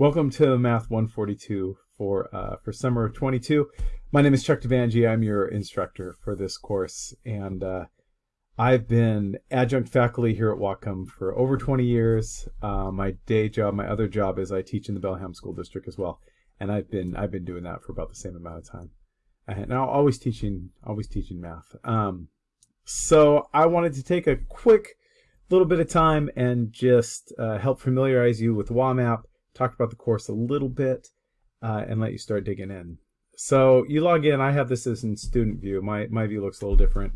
Welcome to Math 142 for uh, for summer of 22. My name is Chuck Devangi. I'm your instructor for this course, and uh, I've been adjunct faculty here at Whatcom for over 20 years. Uh, my day job, my other job, is I teach in the Bellingham School District as well, and I've been I've been doing that for about the same amount of time. And now always teaching always teaching math. Um, so I wanted to take a quick little bit of time and just uh, help familiarize you with WAMAP talk about the course a little bit, uh, and let you start digging in. So you log in. I have this as in student view. My, my view looks a little different.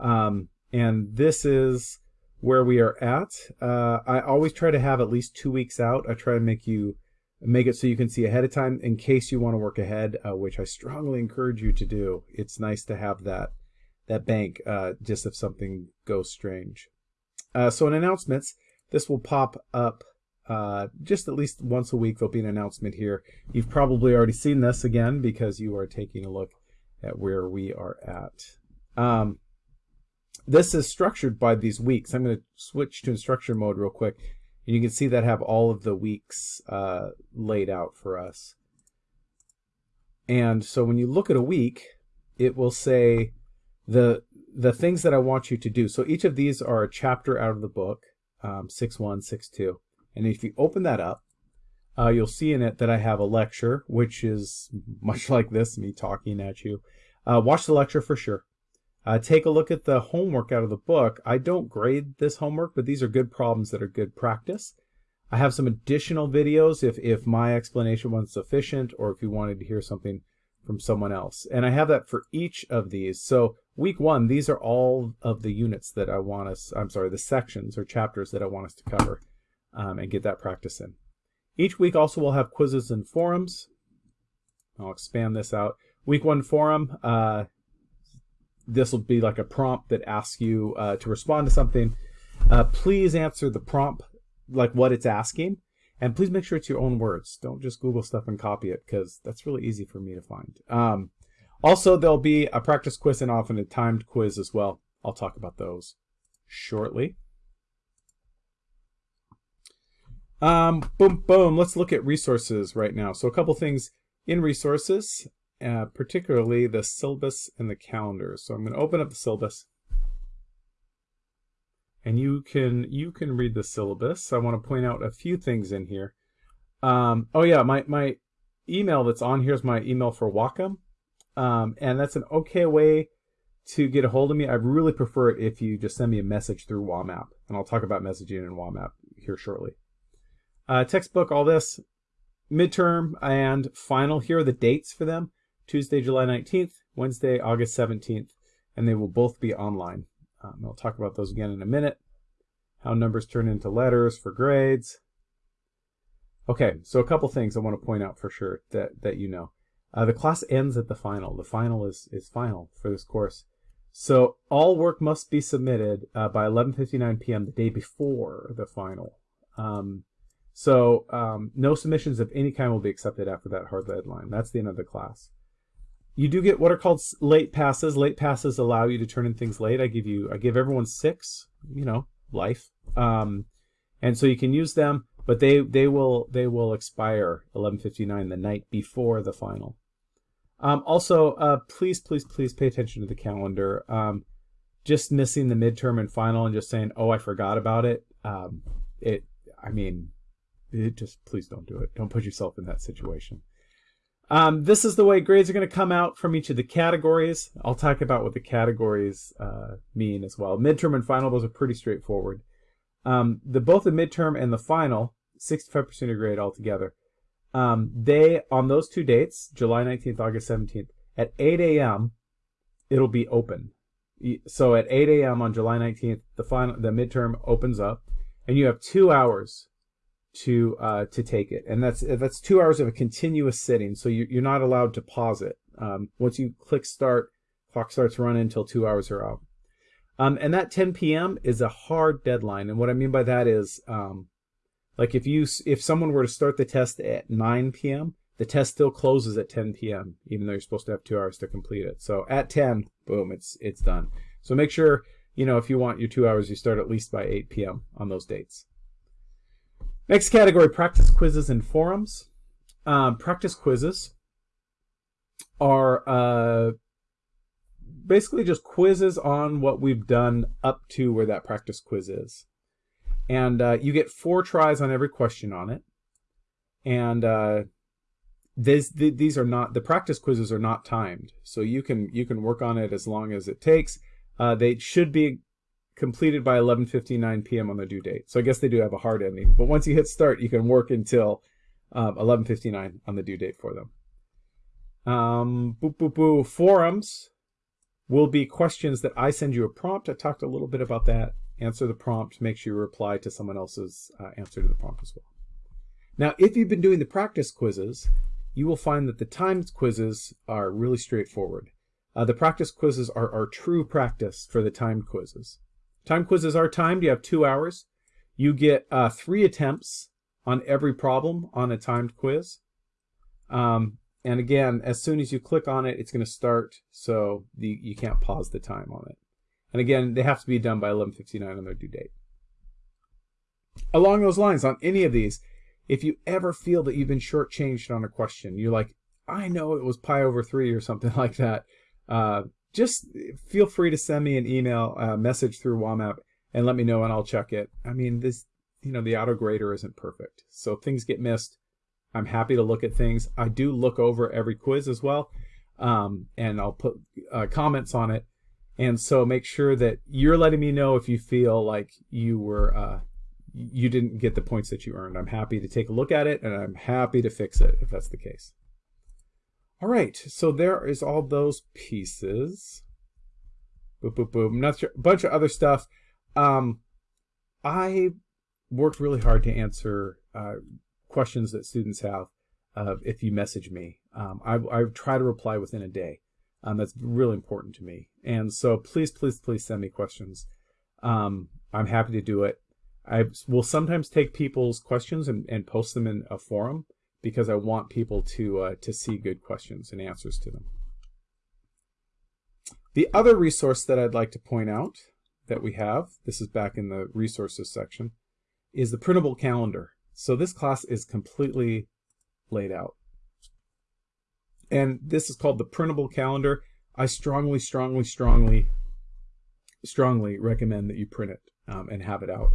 Um, and this is where we are at. Uh, I always try to have at least two weeks out. I try to make you make it so you can see ahead of time in case you want to work ahead, uh, which I strongly encourage you to do. It's nice to have that that bank uh, just if something goes strange. Uh, so in announcements, this will pop up uh, just at least once a week there'll be an announcement here. You've probably already seen this again because you are taking a look at where we are at. Um, this is structured by these weeks. I'm going to switch to instruction mode real quick. And you can see that have all of the weeks uh, laid out for us. And so when you look at a week, it will say the the things that I want you to do. So each of these are a chapter out of the book, um, 6.1, 6.2. And if you open that up, uh, you'll see in it that I have a lecture, which is much like this, me talking at you. Uh, watch the lecture for sure. Uh, take a look at the homework out of the book. I don't grade this homework, but these are good problems that are good practice. I have some additional videos if, if my explanation wasn't sufficient or if you wanted to hear something from someone else. And I have that for each of these. So week one, these are all of the units that I want us, I'm sorry, the sections or chapters that I want us to cover um, and get that practice in. Each week also we'll have quizzes and forums. I'll expand this out. Week one forum, uh, this will be like a prompt that asks you uh, to respond to something. Uh, please answer the prompt like what it's asking. And please make sure it's your own words. Don't just Google stuff and copy it because that's really easy for me to find. Um, also, there'll be a practice quiz and often a timed quiz as well. I'll talk about those shortly. Um, boom, boom. Let's look at resources right now. So a couple things in resources, uh, particularly the syllabus and the calendar. So I'm going to open up the syllabus. And you can you can read the syllabus. I want to point out a few things in here. Um, oh yeah, my, my email that's on here is my email for Whatcom. Um, and that's an okay way to get a hold of me. I really prefer it if you just send me a message through WAMAP. And I'll talk about messaging in WAMAP here shortly. Uh, textbook, all this, midterm and final. Here are the dates for them. Tuesday, July 19th, Wednesday, August 17th, and they will both be online. Um, I'll talk about those again in a minute. How numbers turn into letters for grades. Okay, so a couple things I want to point out for sure that, that you know. Uh, the class ends at the final. The final is, is final for this course. So all work must be submitted uh, by 11.59 p.m. the day before the final. Um, so um, no submissions of any kind will be accepted after that hard deadline. That's the end of the class. You do get what are called late passes. Late passes allow you to turn in things late. I give you, I give everyone six. You know, life. Um, and so you can use them, but they they will they will expire 11:59 the night before the final. Um, also, uh, please please please pay attention to the calendar. Um, just missing the midterm and final and just saying, oh, I forgot about it. Um, it, I mean, it just please don't do it. Don't put yourself in that situation. Um, this is the way grades are going to come out from each of the categories. I'll talk about what the categories uh, mean as well. Midterm and final, those are pretty straightforward. Um, the both the midterm and the final, 65% of grade altogether. Um, they on those two dates, July 19th, August 17th, at 8 a.m. it'll be open. So at 8 a.m. on July 19th, the final the midterm opens up, and you have two hours to uh, to take it, and that's that's two hours of a continuous sitting. So you, you're not allowed to pause it. Um, once you click start, clock starts running until two hours are out. Um, and that 10 p.m. is a hard deadline, and what I mean by that is, um, like if you if someone were to start the test at 9 p.m., the test still closes at 10 p.m. even though you're supposed to have two hours to complete it. So at 10, boom, it's it's done. So make sure you know if you want your two hours, you start at least by 8 p.m. on those dates. Next category, practice quizzes and forums. Um, practice quizzes are uh, basically just quizzes on what we've done up to where that practice quiz is. And uh, you get four tries on every question on it. And uh, this, th these are not, the practice quizzes are not timed. So you can, you can work on it as long as it takes. Uh, they should be completed by 11.59 p.m. on the due date. So I guess they do have a hard ending. But once you hit start, you can work until 11.59 um, on the due date for them. Um, boo, boo, boo. Forums will be questions that I send you a prompt. I talked a little bit about that. Answer the prompt. Make sure you reply to someone else's uh, answer to the prompt as well. Now, if you've been doing the practice quizzes, you will find that the timed quizzes are really straightforward. Uh, the practice quizzes are, are true practice for the timed quizzes. Time quizzes are timed. You have two hours. You get uh, three attempts on every problem on a timed quiz. Um, and again, as soon as you click on it, it's going to start, so the, you can't pause the time on it. And again, they have to be done by 11.59 on their due date. Along those lines, on any of these, if you ever feel that you've been shortchanged on a question, you're like, I know it was pi over 3 or something like that, uh, just feel free to send me an email uh, message through WAMAP and let me know and I'll check it. I mean, this, you know, the auto grader isn't perfect. So things get missed. I'm happy to look at things. I do look over every quiz as well. Um, and I'll put uh, comments on it. And so make sure that you're letting me know if you feel like you were, uh, you didn't get the points that you earned. I'm happy to take a look at it and I'm happy to fix it if that's the case. All right, so there is all those pieces. Boop, boop, boop. Not sure, a bunch of other stuff. Um, I worked really hard to answer uh, questions that students have uh, if you message me. Um, I, I try to reply within a day. Um, that's really important to me. And so please, please, please send me questions. Um, I'm happy to do it. I will sometimes take people's questions and, and post them in a forum because I want people to, uh, to see good questions and answers to them. The other resource that I'd like to point out that we have, this is back in the resources section, is the printable calendar. So this class is completely laid out. And this is called the printable calendar. I strongly, strongly, strongly, strongly recommend that you print it um, and have it out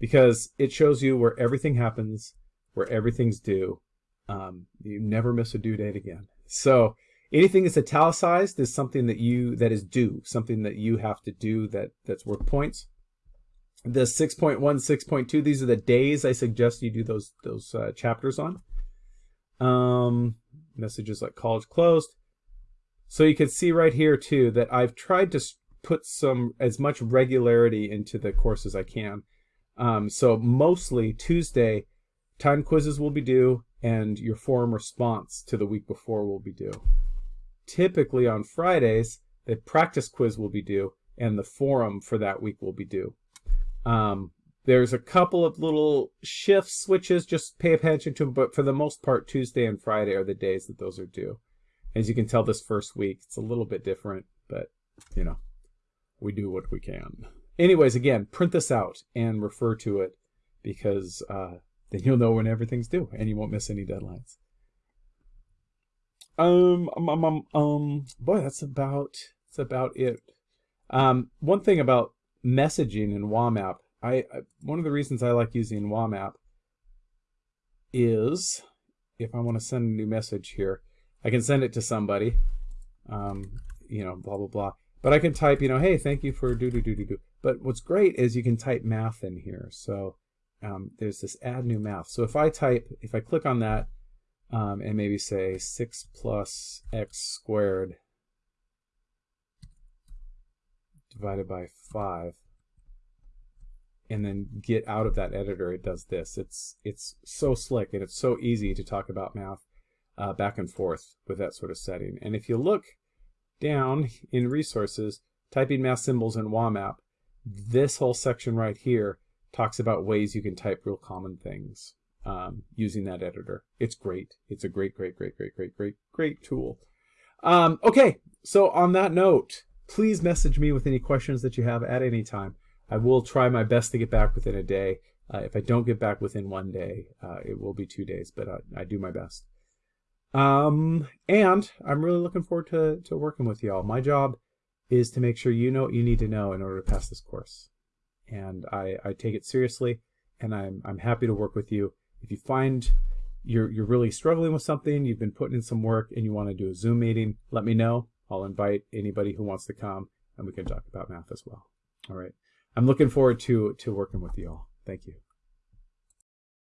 because it shows you where everything happens, where everything's due, um, you never miss a due date again. So anything that's italicized is something that you that is due, something that you have to do that that's worth points. The 6.1, 6.2, these are the days I suggest you do those those uh, chapters on. Um, messages like college closed. So you can see right here too that I've tried to put some as much regularity into the course as I can. Um, so mostly Tuesday, time quizzes will be due and your forum response to the week before will be due. Typically on Fridays, the practice quiz will be due and the forum for that week will be due. Um, there's a couple of little shift switches, just pay attention to them, but for the most part, Tuesday and Friday are the days that those are due. As you can tell this first week, it's a little bit different, but you know, we do what we can. Anyways, again, print this out and refer to it because uh, then you'll know when everything's due and you won't miss any deadlines. Um, um, um, um, um boy, that's about, that's about it. Um, one thing about messaging in WAMAP, I, I one of the reasons I like using WAMAP is if I want to send a new message here, I can send it to somebody, um, you know, blah, blah, blah. But I can type, you know, hey, thank you for do, do, do, do, do. But what's great is you can type math in here. So um, there's this add new math. So if I type, if I click on that um, and maybe say 6 plus x squared divided by 5 and then get out of that editor, it does this. It's, it's so slick and it's so easy to talk about math uh, back and forth with that sort of setting. And if you look down in resources, typing math symbols in WAMAP, this whole section right here talks about ways you can type real common things um, using that editor. It's great. It's a great, great, great, great, great, great, great tool. Um, okay, so on that note, please message me with any questions that you have at any time. I will try my best to get back within a day. Uh, if I don't get back within one day, uh, it will be two days, but I, I do my best. Um, and I'm really looking forward to, to working with y'all. My job is to make sure you know what you need to know in order to pass this course. And I, I take it seriously and I'm, I'm happy to work with you. If you find you're, you're really struggling with something, you've been putting in some work and you want to do a Zoom meeting, let me know. I'll invite anybody who wants to come and we can talk about math as well. All right. I'm looking forward to, to working with you all. Thank you.